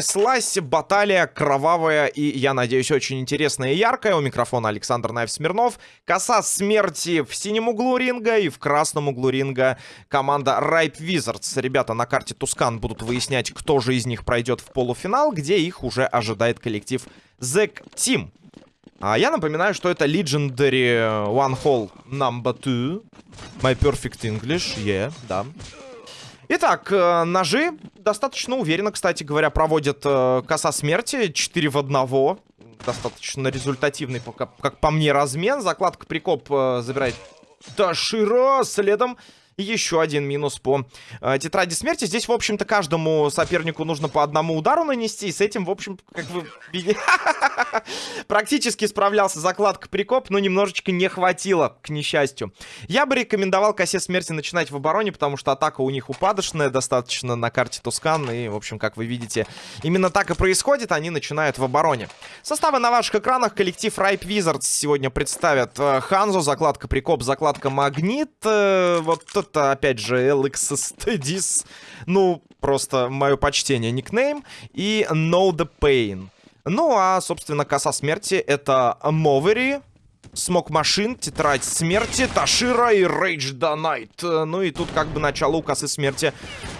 Понеслась баталия кровавая и, я надеюсь, очень интересная и яркая. У микрофона Александр Наев Смирнов. Коса смерти в синем углу ринга и в красном углу ринга команда Ripe Wizards. Ребята на карте Тускан будут выяснять, кто же из них пройдет в полуфинал, где их уже ожидает коллектив Zack Team. А я напоминаю, что это Legendary One Hole Number 2. My Perfect English, yeah, да. Итак, э, ножи достаточно уверенно, кстати говоря, проводят э, коса смерти 4 в 1. Достаточно результативный, как по мне, размен. Закладка прикоп э, забирает Таширо. Следом еще один минус по э, тетради смерти. Здесь, в общем-то, каждому сопернику нужно по одному удару нанести. И с этим, в общем, как вы практически справлялся закладка прикоп, но немножечко не хватило, к несчастью. Я бы рекомендовал косе смерти начинать в обороне, потому что атака у них упадочная достаточно на карте Тускан. И, в общем, как вы видите, именно так и происходит. Они начинают в обороне. Составы на ваших экранах. Коллектив Ripe Wizards сегодня представят э, Ханзу, закладка прикоп, закладка магнит. Э, вот это, опять же, LX Studies. Ну, просто мое почтение, никнейм. И Know the Pain. Ну, а, собственно, коса смерти это Мовери. Смок Машин, Тетрадь Смерти, Ташира и Рейдж Донайт. Ну и тут как бы начало у косы смерти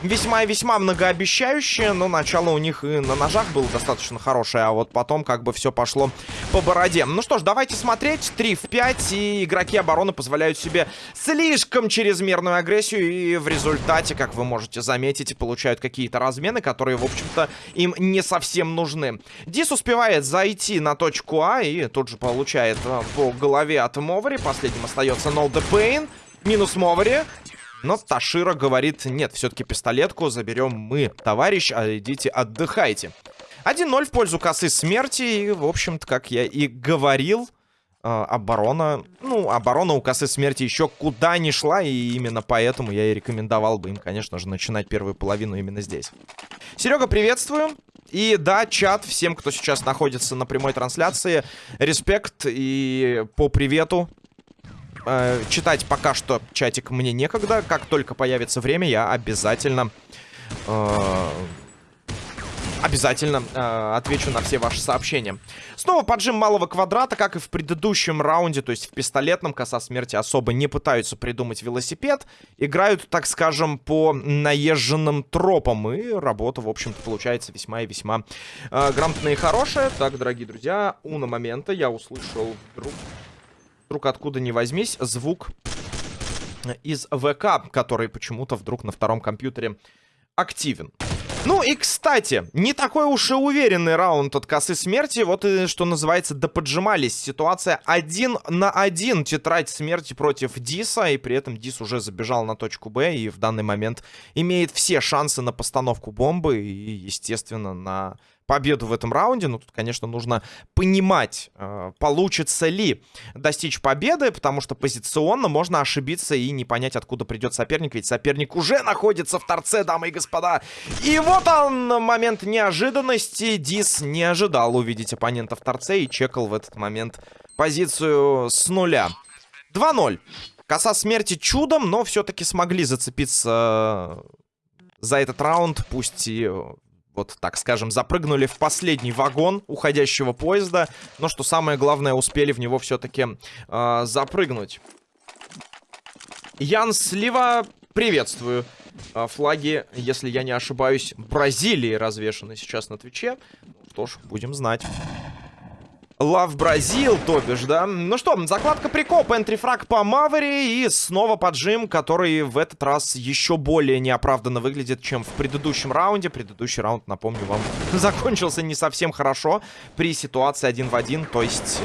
весьма и весьма многообещающее, но начало у них и на ножах было достаточно хорошее, а вот потом как бы все пошло по бороде. Ну что ж, давайте смотреть. 3 в 5, и игроки обороны позволяют себе слишком чрезмерную агрессию, и в результате, как вы можете заметить, получают какие-то размены, которые, в общем-то, им не совсем нужны. Дис успевает зайти на точку А, и тут же получает э, по голове от Мовари. Последним остается No The Pain. Минус Мовари. Но Ташира говорит, нет, все-таки пистолетку заберем мы, товарищ, а идите отдыхайте. 1-0 в пользу косы смерти. И, в общем-то, как я и говорил, оборона... Ну, оборона у косы смерти еще куда не шла. И именно поэтому я и рекомендовал бы им, конечно же, начинать первую половину именно здесь. Серега, приветствую. И да, чат, всем, кто сейчас находится на прямой трансляции, респект и по привету. Э, читать пока что чатик мне некогда. Как только появится время, я обязательно... Э, обязательно э, отвечу на все ваши сообщения. Снова поджим малого квадрата, как и в предыдущем раунде, то есть в пистолетном коса смерти особо не пытаются придумать велосипед. Играют, так скажем, по наезженным тропам. И работа, в общем-то, получается весьма и весьма э, грамотная и хорошая. Так, дорогие друзья, уна момента я услышал вдруг вдруг откуда ни возьмись, звук из ВК, который почему-то вдруг на втором компьютере активен. Ну и, кстати, не такой уж и уверенный раунд от косы смерти. Вот и, что называется, доподжимались. Ситуация один на один. Тетрадь смерти против Диса. И при этом Дис уже забежал на точку Б. И в данный момент имеет все шансы на постановку бомбы. И, естественно, на победу в этом раунде. Но тут, конечно, нужно понимать, э, получится ли достичь победы, потому что позиционно можно ошибиться и не понять, откуда придет соперник. Ведь соперник уже находится в торце, дамы и господа. И вот он, момент неожиданности. Дис не ожидал увидеть оппонента в торце и чекал в этот момент позицию с нуля. 2-0. Коса смерти чудом, но все-таки смогли зацепиться за этот раунд, пусть и вот так скажем, запрыгнули в последний вагон уходящего поезда. Но что самое главное, успели в него все-таки э, запрыгнуть. Ян Слива, приветствую. Э, флаги, если я не ошибаюсь, Бразилии развешаны сейчас на Твиче. Что ж, будем знать. Лав Бразил, то бишь, да? Ну что, закладка прикоп, энтрифраг по Мавери и снова поджим, который в этот раз еще более неоправданно выглядит, чем в предыдущем раунде. Предыдущий раунд, напомню вам, закончился не совсем хорошо при ситуации один в один, то есть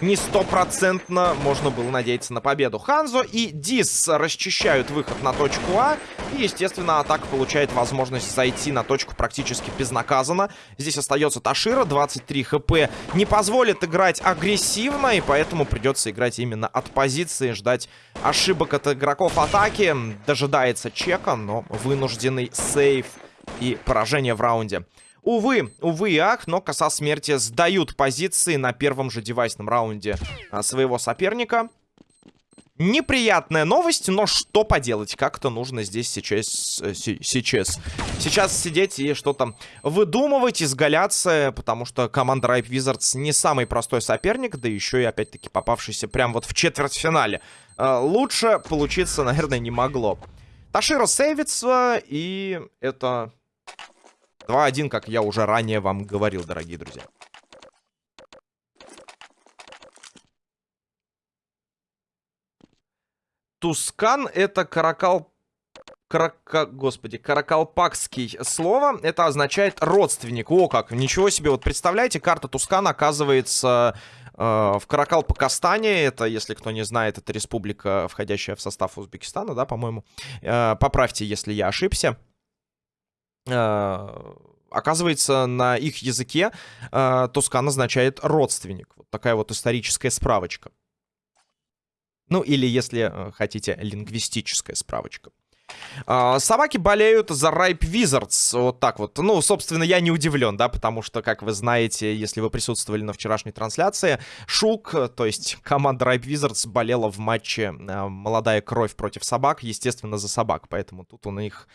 не стопроцентно можно было надеяться на победу. Ханзо и Дис расчищают выход на точку А. И, естественно, атака получает возможность зайти на точку практически безнаказанно. Здесь остается Ташира, 23 хп. Не позволит играть агрессивно, и поэтому придется играть именно от позиции, ждать ошибок от игроков атаки. Дожидается чека, но вынужденный сейв и поражение в раунде. Увы, увы и ах, но коса смерти сдают позиции на первом же девайсном раунде а, своего соперника. Неприятная новость, но что поделать? Как-то нужно здесь сейчас, э, сейчас, сейчас сидеть и что-то выдумывать, изгаляться, потому что команда Ripe Wizards не самый простой соперник, да еще и опять-таки попавшийся прям вот в четвертьфинале. Э, лучше получиться, наверное, не могло. Таширо сейвится, и это 2-1, как я уже ранее вам говорил, дорогие друзья. Тускан это каракал... Карака... Господи, каракалпакский слово. Это означает родственник. О, как, ничего себе. Вот представляете, карта Тускана оказывается э, в Каракалпакастане. Это, если кто не знает, это республика, входящая в состав Узбекистана, да, по-моему. Э, поправьте, если я ошибся. Э, оказывается, на их языке э, Тускан означает родственник. Вот такая вот историческая справочка. Ну, или, если э, хотите, лингвистическая справочка. А, собаки болеют за Ripe Wizards. Вот так вот. Ну, собственно, я не удивлен, да, потому что, как вы знаете, если вы присутствовали на вчерашней трансляции, Шук, то есть команда Ripe Wizards, болела в матче э, «Молодая кровь против собак», естественно, за собак, поэтому тут у них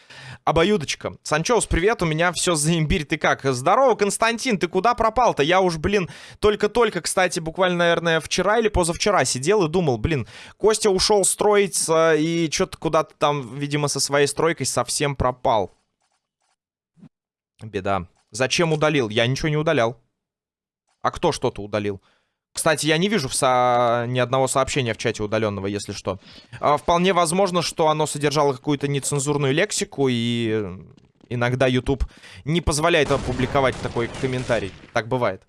обоюдочка. Санчоус, привет, у меня все за имбирь, ты как? Здорово, Константин, ты куда пропал-то? Я уж, блин, только-только, кстати, буквально, наверное, вчера или позавчера сидел и думал, блин, Костя ушел строиться и что-то куда-то там, видимо, видимо, со своей стройкой совсем пропал. Беда. Зачем удалил? Я ничего не удалял. А кто что-то удалил? Кстати, я не вижу со... ни одного сообщения в чате удаленного, если что. А, вполне возможно, что оно содержало какую-то нецензурную лексику, и иногда YouTube не позволяет опубликовать такой комментарий. Так бывает.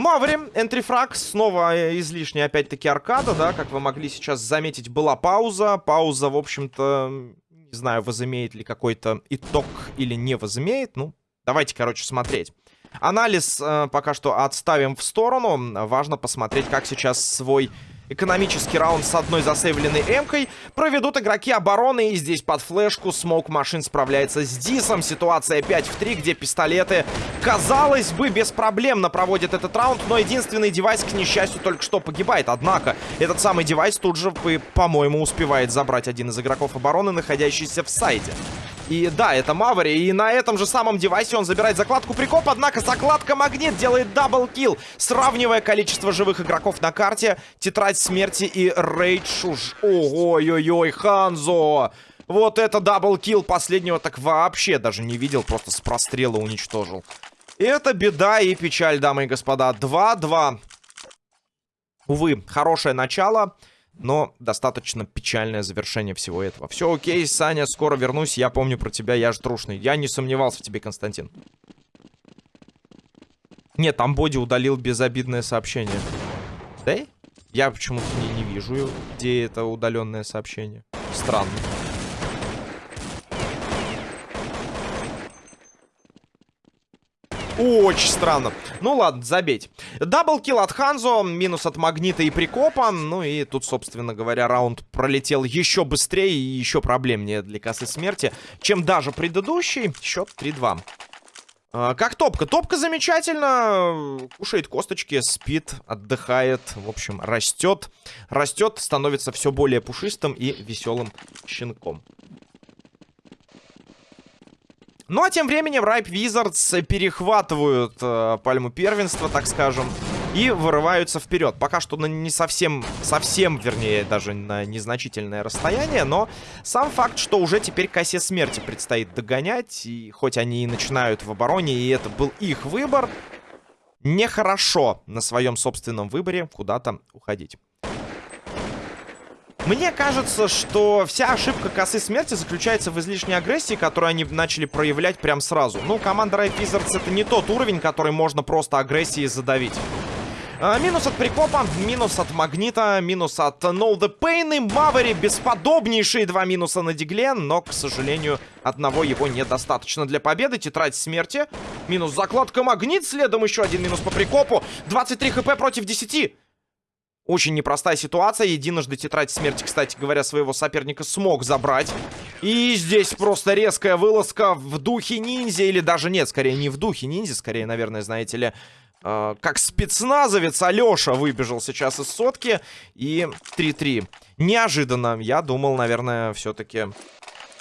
Маври, энтрифраг, снова э, излишняя опять-таки аркада, да, как вы могли сейчас заметить, была пауза. Пауза, в общем-то, не знаю, возымеет ли какой-то итог или не возымеет. Ну, давайте, короче, смотреть. Анализ э, пока что отставим в сторону. Важно посмотреть, как сейчас свой экономический раунд с одной засейвленной эмкой проведут игроки обороны. И здесь под флешку Смоук Машин справляется с Дисом. Ситуация 5 в 3, где пистолеты, казалось бы, беспроблемно проводят этот раунд. Но единственный девайс, к несчастью, только что погибает. Однако, этот самый девайс тут же, по-моему, успевает забрать один из игроков обороны, находящийся в сайте. И да, это Мавери. И на этом же самом девайсе он забирает закладку прикоп. Однако закладка Магнит делает double kill. Сравнивая количество живых игроков на карте. Тетрадь смерти и Рейдж уж. Ой-ой-ой, Ханзо. Вот это даблкил. Последнего так вообще даже не видел. Просто с прострела уничтожил. Это беда и печаль, дамы и господа. 2-2. Увы, хорошее начало но достаточно печальное завершение всего этого. Все окей, Саня, скоро вернусь. Я помню про тебя, я же трушный. Я не сомневался в тебе, Константин. Нет, там Боди удалил безобидное сообщение. Да? Я почему-то не, не вижу, где это удаленное сообщение. Странно. Очень странно. Ну ладно, забейте. Даблкил от Ханзо, минус от Магнита и Прикопа. Ну и тут, собственно говоря, раунд пролетел еще быстрее и еще проблемнее для косы смерти, чем даже предыдущий. Счет 3-2. А, как топка? Топка замечательно. Кушает косточки, спит, отдыхает. В общем, растет. Растет, становится все более пушистым и веселым щенком. Ну, а тем временем Ripe Wizards перехватывают э, пальму первенства, так скажем, и вырываются вперед. Пока что на не совсем, совсем, вернее, даже на незначительное расстояние, но сам факт, что уже теперь косе смерти предстоит догонять, и хоть они и начинают в обороне, и это был их выбор, нехорошо на своем собственном выборе куда-то уходить. Мне кажется, что вся ошибка косы смерти заключается в излишней агрессии, которую они начали проявлять прям сразу. Ну, команда Riot Wizards это не тот уровень, который можно просто агрессией задавить. А, минус от прикопа, минус от магнита, минус от Know the Pain и Мавери. Бесподобнейшие два минуса на дигле, но, к сожалению, одного его недостаточно для победы. Тетрадь смерти, минус закладка магнит, следом еще один минус по прикопу. 23 хп против 10. Очень непростая ситуация. Единожды тетрадь смерти, кстати говоря, своего соперника смог забрать. И здесь просто резкая вылазка в духе ниндзя. Или даже нет, скорее не в духе ниндзя. Скорее, наверное, знаете ли, э, как спецназовец Алёша выбежал сейчас из сотки. И 3-3. Неожиданно. Я думал, наверное, все-таки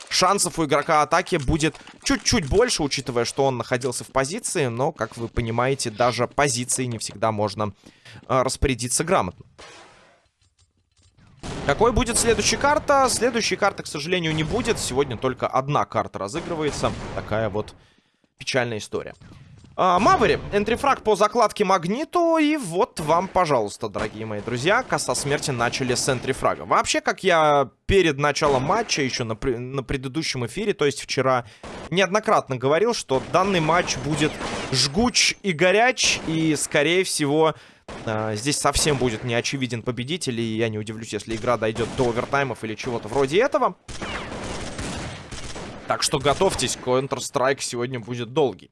шансов у игрока атаки будет чуть-чуть больше, учитывая, что он находился в позиции. Но, как вы понимаете, даже позиции не всегда можно э, распорядиться грамотно. Какой будет следующая карта? Следующей карты, к сожалению, не будет. Сегодня только одна карта разыгрывается. Такая вот печальная история. А, Мавери, энтрифраг по закладке Магниту. И вот вам, пожалуйста, дорогие мои друзья, коса смерти начали с энтрифрага. Вообще, как я перед началом матча, еще на, на предыдущем эфире, то есть вчера, неоднократно говорил, что данный матч будет жгуч и горяч. И, скорее всего, а, здесь совсем будет не очевиден победитель. И я не удивлюсь, если игра дойдет до овертаймов или чего-то вроде этого. Так что готовьтесь, Counter-Strike сегодня будет долгий.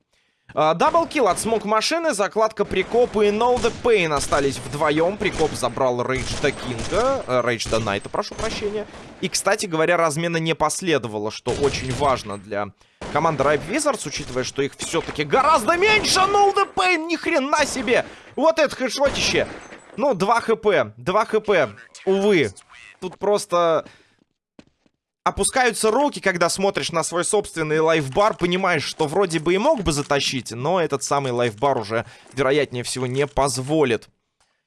Double kill от смог машины, закладка Прикоп и No The Pain остались вдвоем. Прикоп забрал Рейдж до Кинга, Рейдж до Найта, прошу прощения. И, кстати говоря, размена не последовало, что очень важно для команды Ripe Wizards, учитывая, что их все-таки гораздо меньше. No The Pain, ни хрена себе! Вот это хэшотище! Ну, 2 хп, 2 хп, увы. Тут просто опускаются руки, когда смотришь на свой собственный лайфбар, понимаешь, что вроде бы и мог бы затащить, но этот самый лайфбар уже, вероятнее всего, не позволит.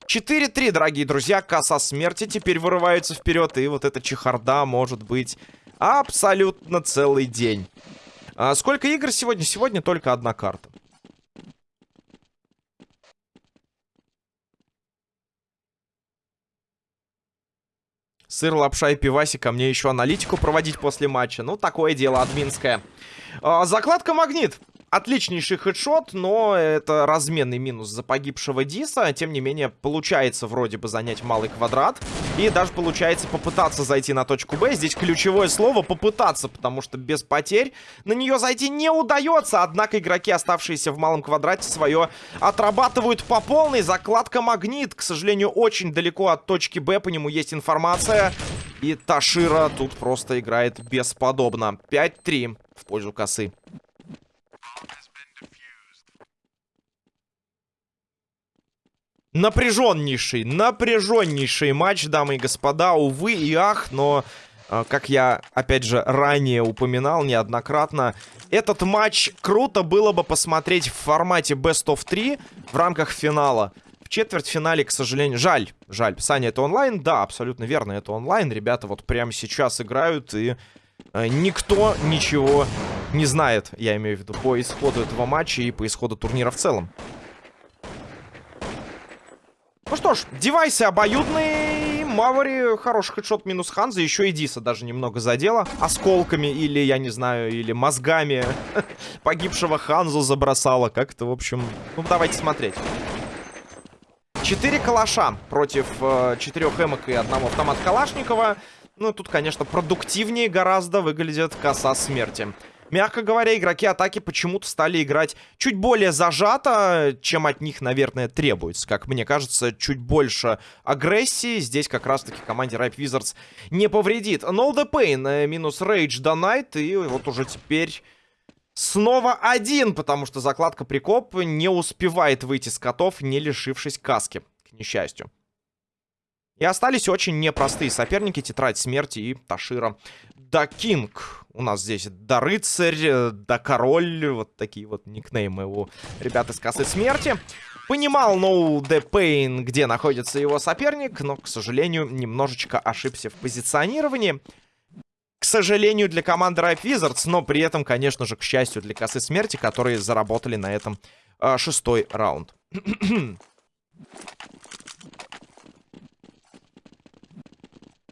4-3, дорогие друзья, касса смерти теперь вырывается вперед, и вот эта чехарда может быть абсолютно целый день. А сколько игр сегодня? Сегодня только одна карта. Сыр, лапша и пивасик, а мне еще аналитику проводить после матча. Ну, такое дело админское. А, закладка магнит. Отличнейший хедшот, но это разменный минус за погибшего Диса. Тем не менее, получается вроде бы занять малый квадрат. И даже получается попытаться зайти на точку Б. Здесь ключевое слово «попытаться», потому что без потерь на нее зайти не удается. Однако игроки, оставшиеся в малом квадрате, свое отрабатывают по полной. Закладка «Магнит», к сожалению, очень далеко от точки Б. По нему есть информация. И Ташира тут просто играет бесподобно. 5-3 в пользу косы. Напряженнейший, напряженнейший матч, дамы и господа. Увы и ах, но, э, как я, опять же, ранее упоминал неоднократно, этот матч круто было бы посмотреть в формате Best of 3 в рамках финала. В четвертьфинале, к сожалению, жаль, жаль. Саня, это онлайн? Да, абсолютно верно, это онлайн. Ребята вот прямо сейчас играют, и э, никто ничего не знает, я имею в виду, по исходу этого матча и по исходу турнира в целом. Ну что ж, девайсы обоюдные. Мавари хороший хедшот минус Ханза. Еще и Диса даже немного задела. Осколками или, я не знаю, или мозгами погибшего Ханзу забросала. Как это, в общем... Ну, давайте смотреть. Четыре калаша против э, четырех эмок и одного автомат Калашникова. Ну, тут, конечно, продуктивнее гораздо выглядит коса смерти. Мягко говоря, игроки атаки почему-то стали играть чуть более зажато, чем от них, наверное, требуется. Как мне кажется, чуть больше агрессии здесь как раз-таки команде Ripe Wizards не повредит. No the Pain э, минус Rage Donite, и вот уже теперь... Снова один, потому что закладка Прикоп не успевает выйти с котов, не лишившись каски, к несчастью. И остались очень непростые соперники. Тетрадь смерти и Ташира. Да Кинг. У нас здесь Да Рыцарь, Да Король. Вот такие вот никнеймы у ребят из Косы Смерти. Понимал No The Pain, где находится его соперник, но, к сожалению, немножечко ошибся в позиционировании. К сожалению, для команды Ripe Wizards, но при этом, конечно же, к счастью для Косы Смерти, которые заработали на этом э, шестой раунд.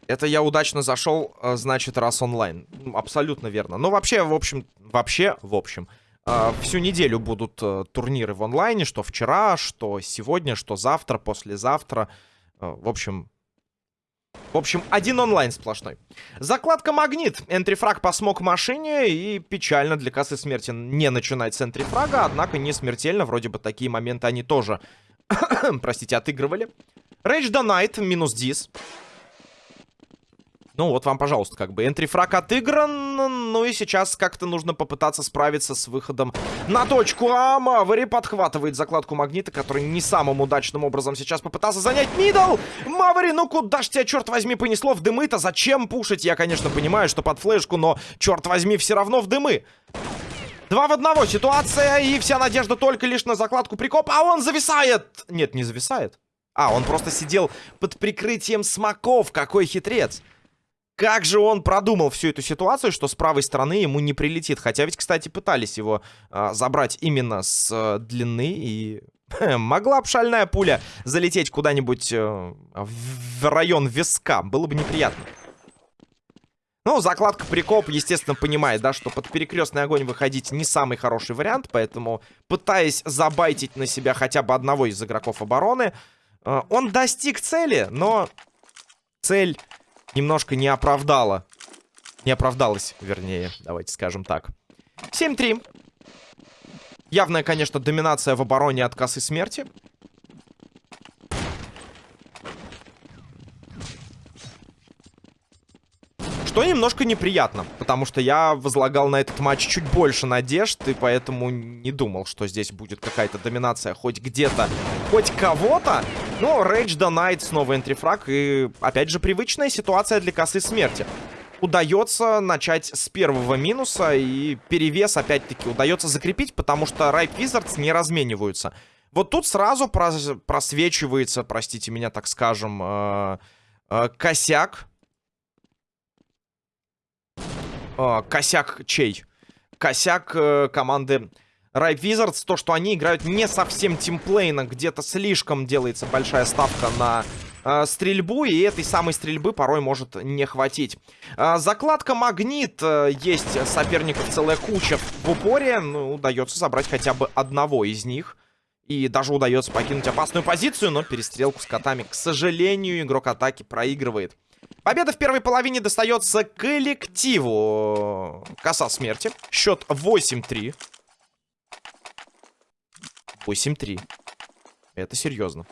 Это я удачно зашел, э, значит, раз онлайн. Абсолютно верно. Но вообще, в общем, вообще, в общем, э, всю неделю будут э, турниры в онлайне, что вчера, что сегодня, что завтра, послезавтра. В общем, в общем, один онлайн сплошной. Закладка Магнит. Entry frag по смог машине. И печально для косы смерти не начинать с энтрифрага. Однако не смертельно. Вроде бы такие моменты они тоже, простите, отыгрывали. Рейдж Донайт минус Дис. Ну вот вам, пожалуйста, как бы entry frag отыгран. Ну и сейчас как-то нужно попытаться справиться с выходом на точку. А Мавери подхватывает закладку магнита, который не самым удачным образом сейчас попытался занять middle. Мавери, ну куда ж тебя, черт возьми, понесло в дымы-то? Зачем пушить? Я, конечно, понимаю, что под флешку, но, черт возьми, все равно в дымы. Два в одного ситуация, и вся надежда только лишь на закладку прикоп, а он зависает! Нет, не зависает. А, он просто сидел под прикрытием смоков, какой хитрец. Как же он продумал всю эту ситуацию, что с правой стороны ему не прилетит. Хотя ведь, кстати, пытались его э, забрать именно с э, длины. И могла бы шальная пуля залететь куда-нибудь э, в район виска. Было бы неприятно. Ну, закладка прикоп, естественно, понимает, да, что под перекрестный огонь выходить не самый хороший вариант. Поэтому, пытаясь забайтить на себя хотя бы одного из игроков обороны, э, он достиг цели, но цель немножко не оправдала. Не оправдалась, вернее, давайте скажем так. 7-3. Явная, конечно, доминация в обороне от косы смерти. Что немножко неприятно, потому что я возлагал на этот матч чуть больше надежд, и поэтому не думал, что здесь будет какая-то доминация хоть где-то, хоть кого-то. Но Rage the Knight снова энтрифраг, и опять же привычная ситуация для косы смерти. Удается начать с первого минуса, и перевес опять-таки удается закрепить, потому что Ripe Wizards не размениваются. Вот тут сразу прос просвечивается, простите меня, так скажем, э -э косяк э, косяк чей? Косяк э, команды Ripe Wizards. То, что они играют не совсем тимплейно. Где-то слишком делается большая ставка на э, стрельбу. И этой самой стрельбы порой может не хватить. Э, закладка Магнит. Э, есть соперников целая куча в упоре. Ну, удается забрать хотя бы одного из них. И даже удается покинуть опасную позицию, но перестрелку с котами, к сожалению, игрок атаки проигрывает. Победа в первой половине достается коллективу Коса Смерти. Счет 8-3. 8-3. Это серьезно.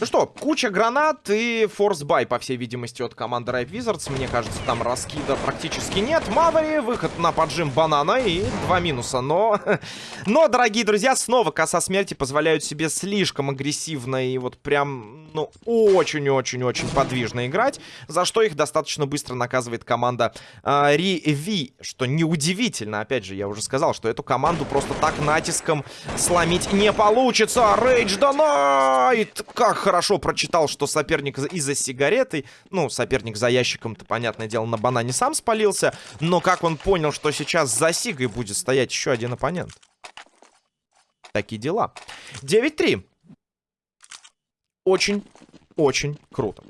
Ну что, куча гранат и force buy, по всей видимости, от команды Ripe Wizards. Мне кажется, там раскида практически нет. Мавери, выход на поджим банана и два минуса. Но, но, дорогие друзья, снова коса смерти позволяют себе слишком агрессивно и вот прям, ну, очень-очень-очень подвижно играть. За что их достаточно быстро наказывает команда э, Ри Что неудивительно, опять же, я уже сказал, что эту команду просто так натиском сломить не получится. Рейдж Донайт! Как хорошо прочитал, что соперник из-за сигареты, ну, соперник за ящиком-то, понятное дело, на банане сам спалился, но как он понял, что сейчас за сигой будет стоять еще один оппонент? Такие дела. 9-3. Очень, очень круто.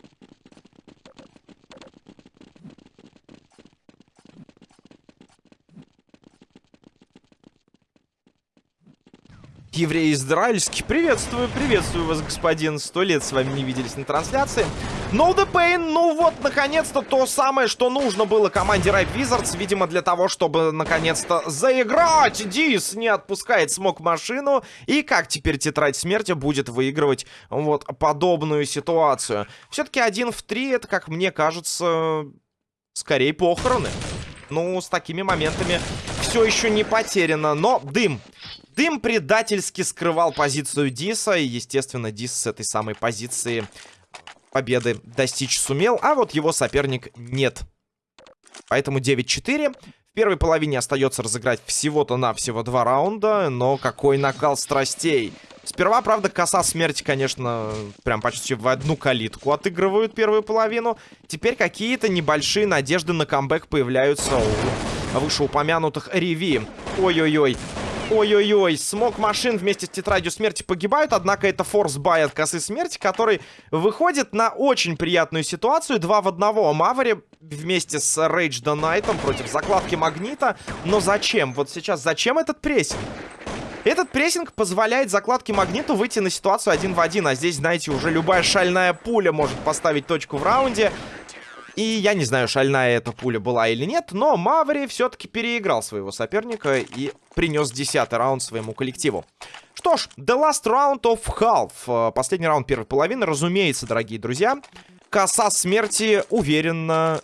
еврей израильский. Приветствую, приветствую вас, господин. Сто лет с вами не виделись на трансляции. No the pain, ну вот, наконец-то, то самое, что нужно было команде Ripe Wizards, видимо, для того, чтобы, наконец-то, заиграть. Дис не отпускает смог машину, и как теперь Тетрадь Смерти будет выигрывать вот подобную ситуацию. Все-таки один в три, это, как мне кажется, скорее похороны. Ну, с такими моментами все еще не потеряно, но дым. Дым предательски скрывал позицию Диса. И, естественно, Дис с этой самой позиции победы достичь сумел. А вот его соперник нет. Поэтому 9-4. В первой половине остается разыграть всего-то навсего два раунда. Но какой накал страстей. Сперва, правда, коса смерти, конечно, прям почти в одну калитку отыгрывают первую половину. Теперь какие-то небольшие надежды на камбэк появляются у вышеупомянутых Реви. Ой-ой-ой. Ой-ой-ой, смог машин вместе с тетрадью смерти погибают, однако это force buy от косы смерти, который выходит на очень приятную ситуацию. Два в одного. Мавари вместе с Рейдж Донайтом против закладки Магнита. Но зачем? Вот сейчас зачем этот прессинг? Этот прессинг позволяет закладке Магниту выйти на ситуацию один в один. А здесь, знаете, уже любая шальная пуля может поставить точку в раунде. И я не знаю, шальная эта пуля была или нет, но Маври все-таки переиграл своего соперника и принес десятый раунд своему коллективу. Что ж, the last round of half. Э, последний раунд первой половины, разумеется, дорогие друзья. Коса смерти уверенно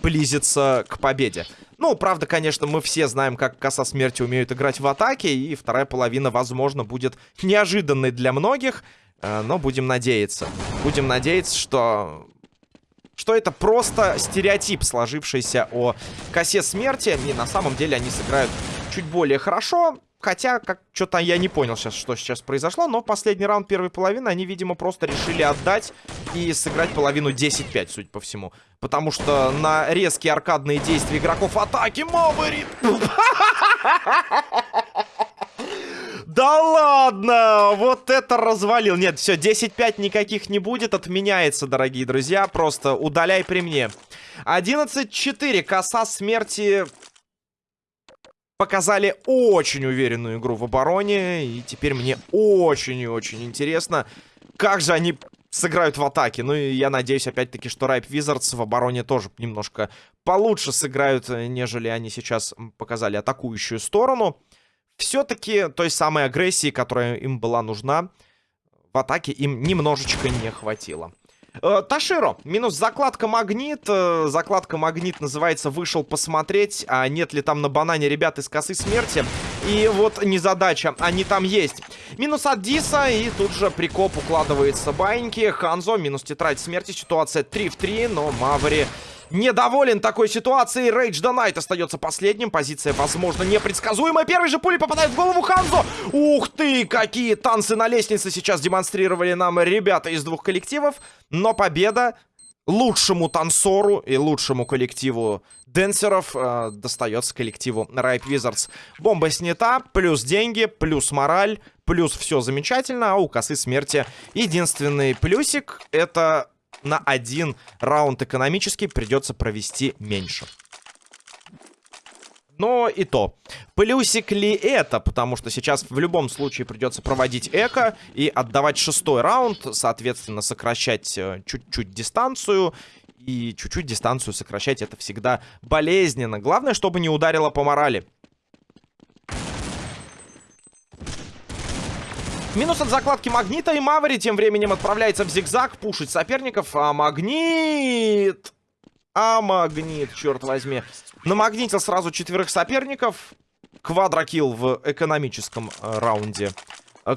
близится к победе. Ну, правда, конечно, мы все знаем, как коса смерти умеют играть в атаке, и вторая половина, возможно, будет неожиданной для многих, э, но будем надеяться. Будем надеяться, что что это просто стереотип, сложившийся о косе смерти. И на самом деле они сыграют чуть более хорошо. Хотя, как что-то я не понял сейчас, что сейчас произошло. Но последний раунд первой половины они, видимо, просто решили отдать и сыграть половину 10-5, судя по всему. Потому что на резкие аркадные действия игроков атаки Моварит... Да ладно! Вот это развалил. Нет, все, 10-5 никаких не будет. Отменяется, дорогие друзья. Просто удаляй при мне. 11-4. Коса смерти показали очень уверенную игру в обороне. И теперь мне очень и очень интересно, как же они сыграют в атаке. Ну и я надеюсь, опять-таки, что Райп Визардс в обороне тоже немножко получше сыграют, нежели они сейчас показали атакующую сторону все-таки той самой агрессии, которая им была нужна, в атаке им немножечко не хватило. Э, Таширо, минус закладка магнит. Э, закладка магнит называется «Вышел посмотреть», а нет ли там на банане ребят из косы смерти. И вот незадача, они там есть. Минус от Диса, и тут же прикоп укладывается баиньки. Ханзо, минус тетрадь смерти, ситуация 3 в 3, но Маври недоволен такой ситуацией. Рейдж Донайт остается последним. Позиция, возможно, непредсказуемая. Первый же пули попадает в голову Ханзо. Ух ты, какие танцы на лестнице сейчас демонстрировали нам ребята из двух коллективов. Но победа лучшему танцору и лучшему коллективу денсеров э, достается коллективу Ripe Wizards. Бомба снята, плюс деньги, плюс мораль, плюс все замечательно, а у косы смерти единственный плюсик это на один раунд экономический придется провести меньше. Но и то. Плюсик ли это? Потому что сейчас в любом случае придется проводить эко и отдавать шестой раунд. Соответственно, сокращать э, чуть-чуть дистанцию. И чуть-чуть дистанцию сокращать это всегда болезненно. Главное, чтобы не ударило по морали. Минус от закладки Магнита. И Маври тем временем отправляется в зигзаг пушить соперников. А Магнит... А Магнит, черт возьми. Намагнитил сразу четверых соперников. Квадрокилл в экономическом э, раунде.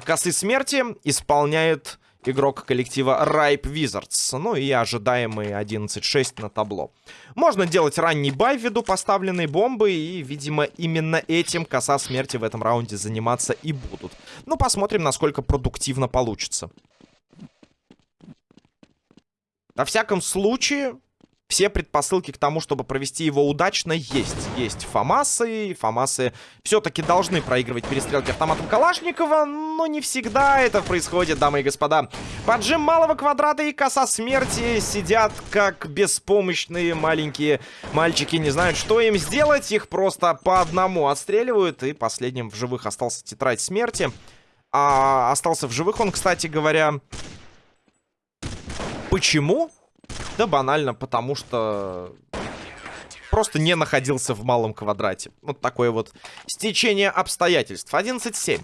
Косы смерти исполняет игрок коллектива Ripe Wizards. Ну и ожидаемый 11-6 на табло. Можно делать ранний бай ввиду поставленной бомбы. И, видимо, именно этим коса смерти в этом раунде заниматься и будут. Ну, посмотрим, насколько продуктивно получится. Во всяком случае, все предпосылки к тому, чтобы провести его удачно, есть. Есть Фамасы, Фамасы все-таки должны проигрывать перестрелки автоматом Калашникова, но не всегда это происходит, дамы и господа. Поджим малого квадрата и коса смерти сидят как беспомощные маленькие мальчики, не знают, что им сделать, их просто по одному отстреливают, и последним в живых остался тетрадь смерти. А остался в живых он, кстати говоря... Почему? Да банально, потому что просто не находился в малом квадрате. Вот такое вот стечение обстоятельств. 11-7.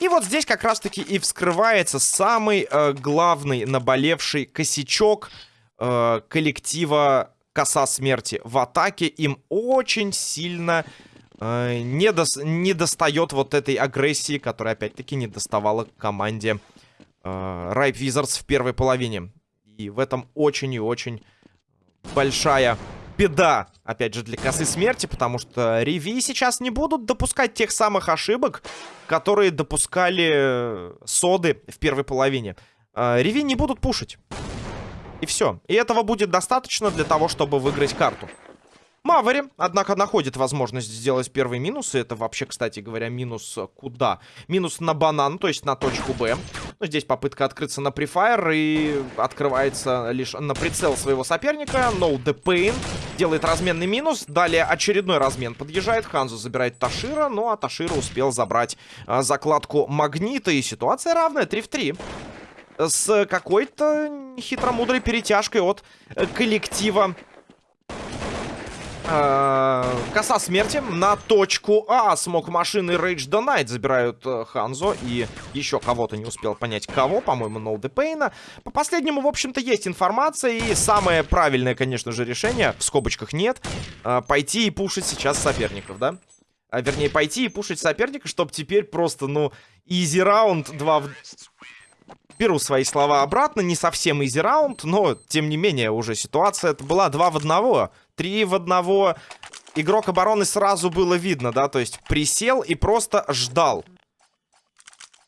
И вот здесь как раз-таки и вскрывается самый э, главный наболевший косячок э, коллектива Коса Смерти. В атаке им очень сильно э, не, дос не достает вот этой агрессии, которая опять-таки не доставала команде э, Ripe Wizards в первой половине. И в этом очень и очень большая беда, опять же, для косы смерти, потому что Реви сейчас не будут допускать тех самых ошибок, которые допускали соды в первой половине. А, Реви не будут пушить. И все. И этого будет достаточно для того, чтобы выиграть карту. Мавери, однако, находит возможность сделать первый минус. И это вообще, кстати говоря, минус куда? Минус на банан, то есть на точку Б. Но здесь попытка открыться на префайр и открывается лишь на прицел своего соперника. No the pain. Делает разменный минус. Далее очередной размен подъезжает. Ханзу забирает Ташира. Ну а Ташира успел забрать а, закладку Магнита. И ситуация равная. 3 в 3 с какой-то хитромудрой перетяжкой от коллектива Э, коса смерти на точку А. Смог машины Rage the Night забирают э, Ханзо и еще кого-то не успел понять кого, по-моему, Ноуды Пейна. По последнему, в общем-то, есть информация и самое правильное, конечно же, решение, в скобочках нет, э, пойти и пушить сейчас соперников, да? А, вернее, пойти и пушить соперника, чтобы теперь просто, ну, изи раунд 2 в... Беру свои слова обратно, не совсем изи раунд, но, тем не менее, уже ситуация это была 2 в 1. Три в одного. Игрок обороны сразу было видно, да, то есть присел и просто ждал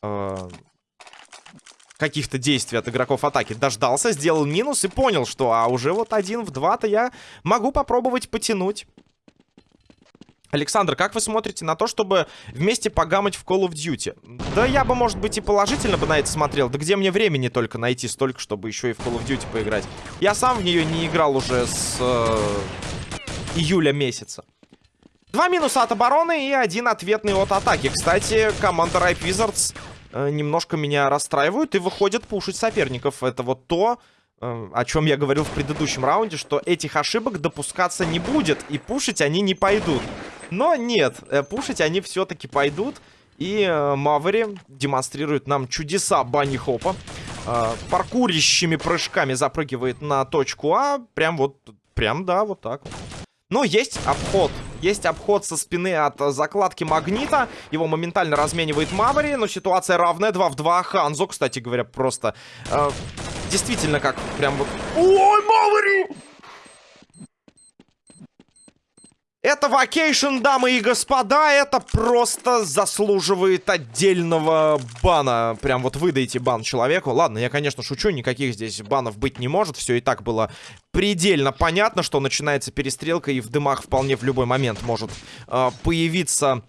э, каких-то действий от игроков атаки. Дождался, сделал минус и понял, что а уже вот один в два-то я могу попробовать потянуть. Александр, как вы смотрите на то, чтобы вместе погамать в Call of Duty? Да я бы, может быть, и положительно бы на это смотрел. Да где мне времени только найти столько, чтобы еще и в Call of Duty поиграть? Я сам в нее не играл уже с э, июля месяца. Два минуса от обороны и один ответный от атаки. Кстати, команда Ripe Wizards э, немножко меня расстраивают и выходит пушить соперников. Это вот то, э, о чем я говорил в предыдущем раунде, что этих ошибок допускаться не будет, и пушить они не пойдут. Но нет, э, пушить они все-таки пойдут. И э, Мавери демонстрирует нам чудеса Банни Хопа. Э, паркурящими прыжками запрыгивает на точку А. Прям вот, прям, да, вот так Но есть обход. Есть обход со спины от закладки магнита. Его моментально разменивает Мавери. Но ситуация равная. 2 в 2. Ханзо, кстати говоря, просто... Э, действительно, как прям вот... Ой, Мавери! Это vacation, дамы и господа, это просто заслуживает отдельного бана. Прям вот выдайте бан человеку. Ладно, я, конечно, шучу, никаких здесь банов быть не может. Все и так было предельно понятно, что начинается перестрелка, и в дымах вполне в любой момент может э, появиться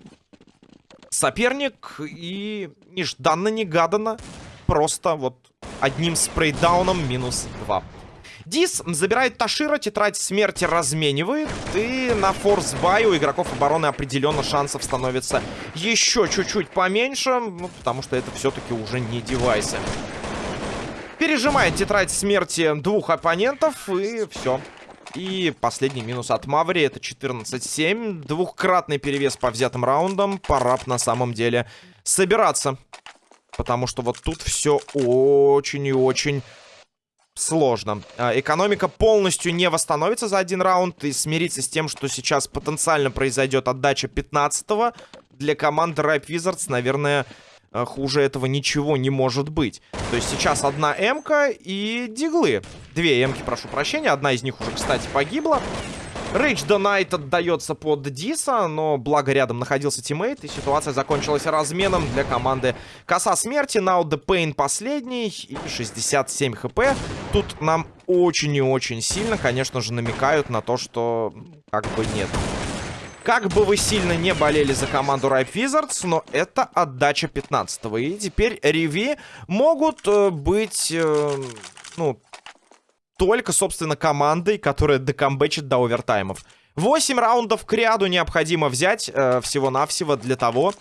соперник. И нежданно-негаданно просто вот одним спрейдауном минус два. Дис забирает Ташира, тетрадь смерти разменивает. И на force buy у игроков обороны определенно шансов становится еще чуть-чуть поменьше. Ну, потому что это все-таки уже не девайсы. Пережимает тетрадь смерти двух оппонентов. И все. И последний минус от Маври. Это 14-7. Двухкратный перевес по взятым раундам. Пора на самом деле собираться. Потому что вот тут все очень и очень сложно. А, экономика полностью не восстановится за один раунд и смириться с тем, что сейчас потенциально произойдет отдача 15-го. Для команды Ripe Wizards, наверное, а, хуже этого ничего не может быть. То есть сейчас одна М-ка и диглы. Две М-ки, прошу прощения. Одна из них уже, кстати, погибла. Рейдж Донайт отдается под Диса, но благо рядом находился teammate, и ситуация закончилась разменом для команды Коса Смерти. Now the Pain последний, и 67 хп. Тут нам очень и очень сильно, конечно же, намекают на то, что как бы нет. Как бы вы сильно не болели за команду Ripe Wizards, но это отдача 15 -го. И теперь Реви могут э, быть, э, ну, только, собственно, командой, которая докомбечит до овертаймов. 8 раундов к ряду необходимо взять э, всего-навсего для того,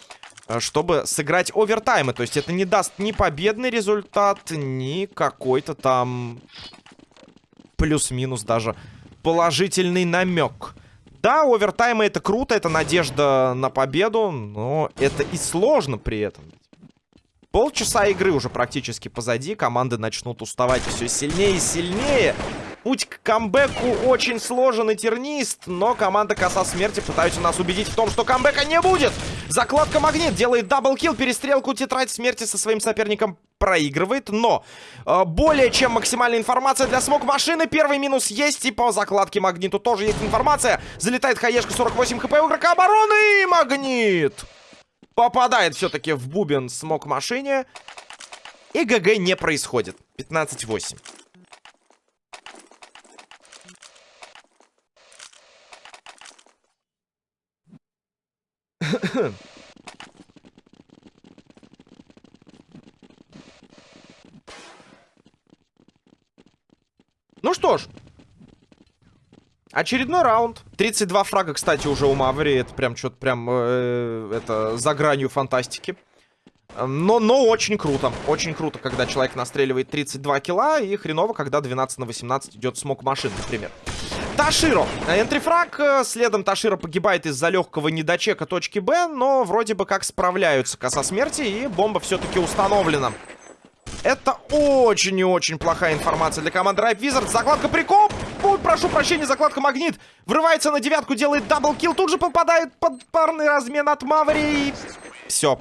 э, чтобы сыграть овертаймы. То есть это не даст ни победный результат, ни какой-то там плюс-минус даже положительный намек. Да, овертаймы это круто, это надежда на победу, но это и сложно при этом. Полчаса игры уже практически позади. Команды начнут уставать все сильнее и сильнее. Путь к камбэку очень сложен и тернист, но команда Коса Смерти пытаются нас убедить в том, что камбэка не будет. Закладка Магнит делает double kill, перестрелку Тетрадь Смерти со своим соперником проигрывает, но э, более чем максимальная информация для смог машины. Первый минус есть, и по закладке Магниту тоже есть информация. Залетает хаешка 48 хп у игрока обороны, и Магнит попадает все-таки в бубен смог машине. И GG не происходит. 15-8. ну что ж, Очередной раунд. 32 фрага, кстати, уже у Маври. Это прям что-то прям... Э, это за гранью фантастики. Но, но очень круто. Очень круто, когда человек настреливает 32 килла. И хреново, когда 12 на 18 идет смог машин, например. Таширо. Entry frag. Э, следом Таширо погибает из-за легкого недочека точки Б, но вроде бы как справляются коса смерти, и бомба все-таки установлена. Это очень и очень плохая информация для команды Ripe Wizards. Закладка прикоп. Прошу прощения, закладка Магнит. Врывается на девятку, делает double kill. Тут же попадает под парный размен от Маври. Все.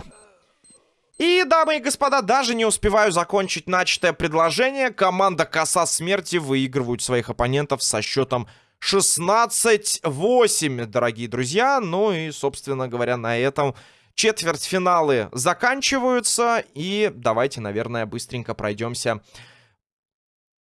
И, дамы и господа, даже не успеваю закончить начатое предложение. Команда Коса Смерти выигрывают своих оппонентов со счетом 16-8, дорогие друзья. Ну и, собственно говоря, на этом четвертьфиналы заканчиваются. И давайте, наверное, быстренько пройдемся